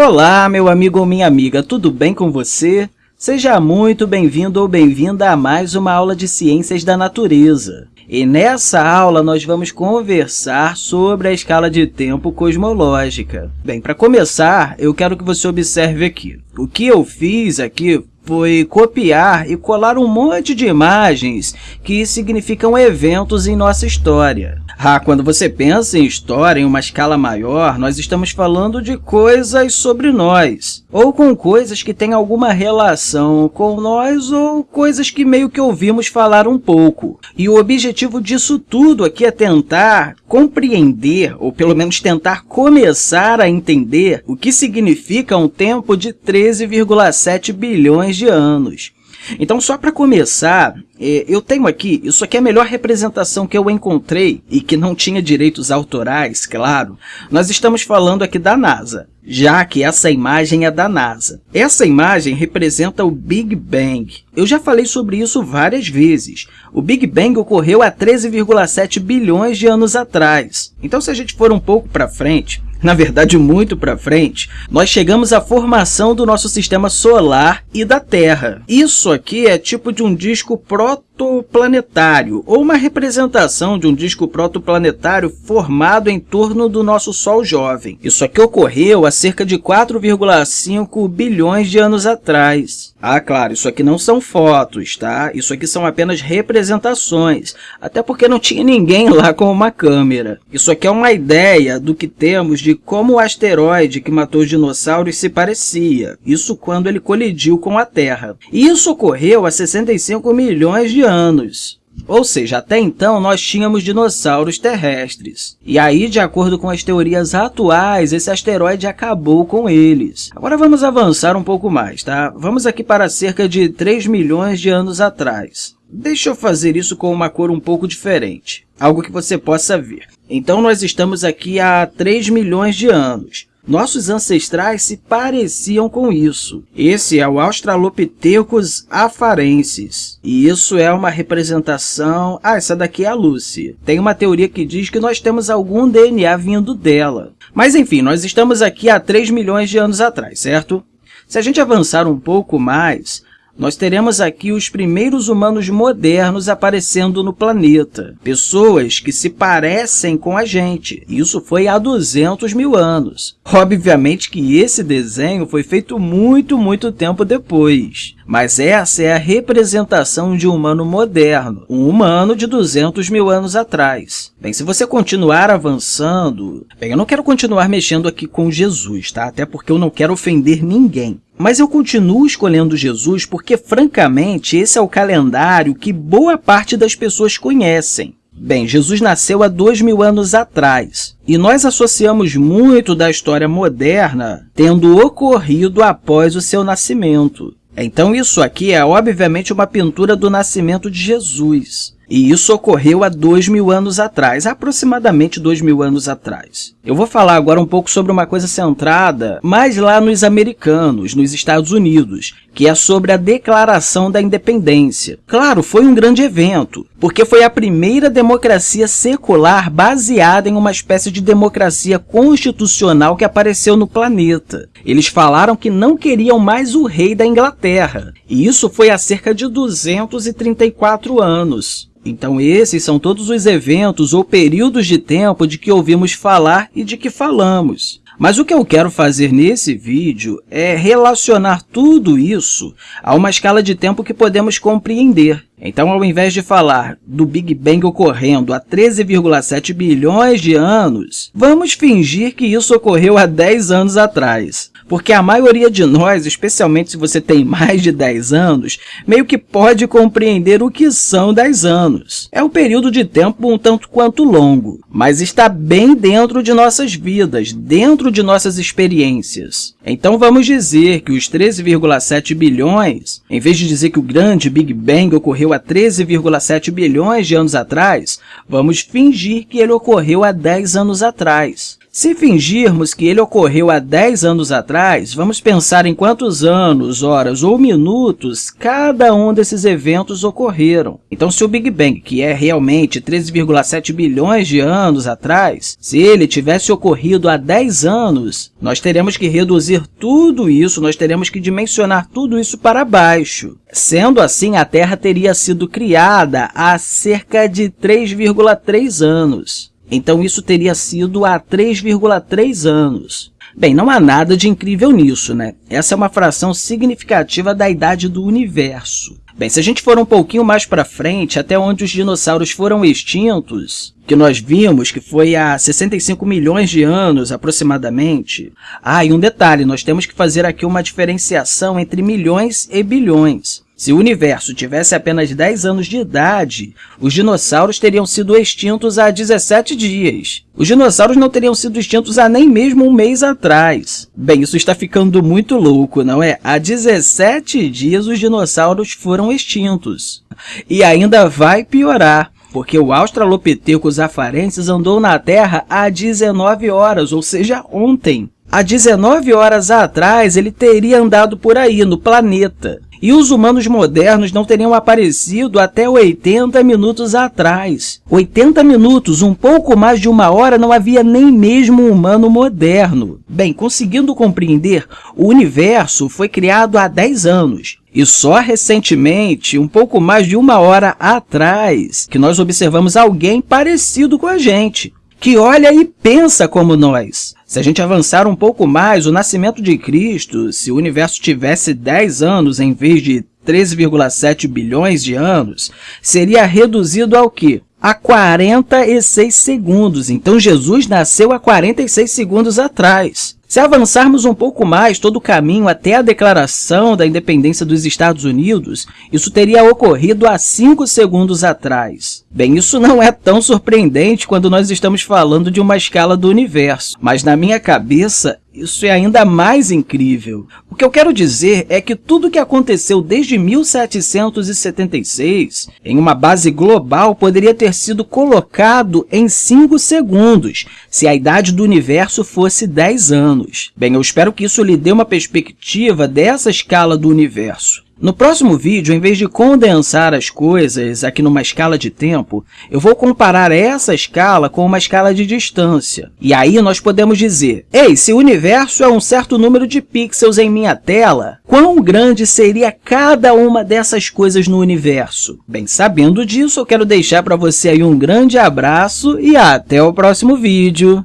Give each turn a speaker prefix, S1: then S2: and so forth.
S1: Olá, meu amigo ou minha amiga, tudo bem com você? Seja muito bem-vindo ou bem-vinda a mais uma aula de Ciências da Natureza. E nessa aula nós vamos conversar sobre a escala de tempo cosmológica. Bem, para começar, eu quero que você observe aqui. O que eu fiz aqui foi copiar e colar um monte de imagens que significam eventos em nossa história. Ah, quando você pensa em história em uma escala maior, nós estamos falando de coisas sobre nós, ou com coisas que têm alguma relação com nós, ou coisas que meio que ouvimos falar um pouco. E o objetivo disso tudo aqui é tentar compreender, ou pelo menos tentar começar a entender o que significa um tempo de 13,7 bilhões de anos. Então, só para começar, é, eu tenho aqui, isso aqui é a melhor representação que eu encontrei e que não tinha direitos autorais, claro. Nós estamos falando aqui da NASA, já que essa imagem é da NASA. Essa imagem representa o Big Bang. Eu já falei sobre isso várias vezes. O Big Bang ocorreu há 13,7 bilhões de anos atrás. Então, se a gente for um pouco para frente, na verdade muito para frente, nós chegamos à formação do nosso sistema solar e da Terra. Isso aqui é tipo de um disco protoplanetário, ou uma representação de um disco protoplanetário formado em torno do nosso Sol jovem. Isso aqui ocorreu há cerca de 4,5 bilhões de anos atrás. Ah, claro, isso aqui não são fotos, tá? Isso aqui são apenas representações, até porque não tinha ninguém lá com uma câmera. Isso aqui é uma ideia do que temos de como o asteroide que matou os dinossauros se parecia, isso quando ele colidiu com a Terra. E isso ocorreu há 65 milhões de anos. Ou seja, até então nós tínhamos dinossauros terrestres. E aí, de acordo com as teorias atuais, esse asteroide acabou com eles. Agora vamos avançar um pouco mais, tá? Vamos aqui para cerca de 3 milhões de anos atrás. Deixa eu fazer isso com uma cor um pouco diferente, algo que você possa ver. Então, nós estamos aqui há 3 milhões de anos. Nossos ancestrais se pareciam com isso. Esse é o Australopithecus afarensis. E isso é uma representação... Ah, essa daqui é a Lucy. Tem uma teoria que diz que nós temos algum DNA vindo dela. Mas, enfim, nós estamos aqui há 3 milhões de anos atrás, certo? Se a gente avançar um pouco mais, nós teremos aqui os primeiros humanos modernos aparecendo no planeta. Pessoas que se parecem com a gente. Isso foi há 200 mil anos. Obviamente que esse desenho foi feito muito, muito tempo depois. Mas essa é a representação de um humano moderno, um humano de 200 mil anos atrás. Bem, se você continuar avançando... Bem, eu não quero continuar mexendo aqui com Jesus, tá? Até porque eu não quero ofender ninguém. Mas eu continuo escolhendo Jesus porque, francamente, esse é o calendário que boa parte das pessoas conhecem. Bem, Jesus nasceu há dois mil anos atrás, e nós associamos muito da história moderna tendo ocorrido após o seu nascimento. Então, isso aqui é, obviamente, uma pintura do nascimento de Jesus. E isso ocorreu há dois mil anos atrás, aproximadamente dois mil anos atrás. Eu vou falar agora um pouco sobre uma coisa centrada mais lá nos americanos, nos Estados Unidos, que é sobre a Declaração da Independência. Claro, foi um grande evento, porque foi a primeira democracia secular baseada em uma espécie de democracia constitucional que apareceu no planeta. Eles falaram que não queriam mais o rei da Inglaterra, e isso foi há cerca de 234 anos. Então, esses são todos os eventos ou períodos de tempo de que ouvimos falar e de que falamos. Mas o que eu quero fazer nesse vídeo é relacionar tudo isso a uma escala de tempo que podemos compreender. Então, ao invés de falar do Big Bang ocorrendo há 13,7 bilhões de anos, vamos fingir que isso ocorreu há 10 anos atrás. Porque a maioria de nós, especialmente se você tem mais de 10 anos, meio que pode compreender o que são 10 anos. É um período de tempo um tanto quanto longo, mas está bem dentro de nossas vidas, dentro de nossas experiências. Então, vamos dizer que os 13,7 bilhões, em vez de dizer que o grande Big Bang ocorreu ocorreu há 13,7 bilhões de anos atrás, vamos fingir que ele ocorreu há 10 anos atrás. Se fingirmos que ele ocorreu há 10 anos atrás, vamos pensar em quantos anos, horas ou minutos cada um desses eventos ocorreram. Então, se o Big Bang, que é realmente 13,7 bilhões de anos atrás, se ele tivesse ocorrido há 10 anos, nós teremos que reduzir tudo isso, nós teremos que dimensionar tudo isso para baixo. Sendo assim, a Terra teria sido criada há cerca de 3,3 anos. Então, isso teria sido há 3,3 anos. Bem, não há nada de incrível nisso, né? Essa é uma fração significativa da idade do universo. Bem, se a gente for um pouquinho mais para frente, até onde os dinossauros foram extintos, que nós vimos que foi há 65 milhões de anos, aproximadamente. Ah, e um detalhe, nós temos que fazer aqui uma diferenciação entre milhões e bilhões. Se o universo tivesse apenas 10 anos de idade, os dinossauros teriam sido extintos há 17 dias. Os dinossauros não teriam sido extintos há nem mesmo um mês atrás. Bem, isso está ficando muito louco, não é? Há 17 dias os dinossauros foram extintos. E ainda vai piorar porque o Australopithecus afarensis andou na Terra há 19 horas, ou seja, ontem. Há 19 horas atrás, ele teria andado por aí, no planeta. E os humanos modernos não teriam aparecido até 80 minutos atrás. 80 minutos, um pouco mais de uma hora, não havia nem mesmo um humano moderno. Bem, conseguindo compreender, o universo foi criado há 10 anos. E só recentemente, um pouco mais de uma hora atrás, que nós observamos alguém parecido com a gente que olha e pensa como nós. Se a gente avançar um pouco mais, o nascimento de Cristo, se o universo tivesse 10 anos em vez de 13,7 bilhões de anos, seria reduzido ao quê? A 46 segundos. Então, Jesus nasceu há 46 segundos atrás. Se avançarmos um pouco mais todo o caminho até a declaração da independência dos Estados Unidos, isso teria ocorrido há 5 segundos atrás. Bem, isso não é tão surpreendente quando nós estamos falando de uma escala do universo, mas na minha cabeça isso é ainda mais incrível. O que eu quero dizer é que tudo o que aconteceu desde 1776 em uma base global poderia ter sido colocado em 5 segundos, se a idade do universo fosse 10 anos. Bem, eu espero que isso lhe dê uma perspectiva dessa escala do universo. No próximo vídeo, em vez de condensar as coisas aqui numa escala de tempo, eu vou comparar essa escala com uma escala de distância. E aí nós podemos dizer, ei, se o universo é um certo número de pixels em minha tela, quão grande seria cada uma dessas coisas no universo? Bem, sabendo disso, eu quero deixar para você aí um grande abraço e até o próximo vídeo.